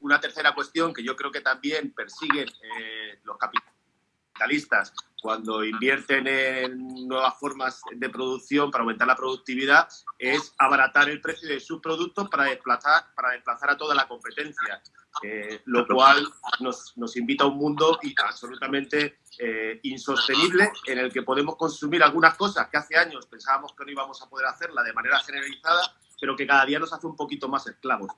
Una tercera cuestión que yo creo que también persiguen eh, los capitalistas cuando invierten en nuevas formas de producción para aumentar la productividad es abaratar el precio de sus productos para desplazar, para desplazar a toda la competencia. Eh, lo cual nos, nos, invita a un mundo absolutamente eh, insostenible en el que podemos consumir algunas cosas que hace años pensábamos que no íbamos a poder hacerla de manera generalizada, pero que cada día nos hace un poquito más esclavos.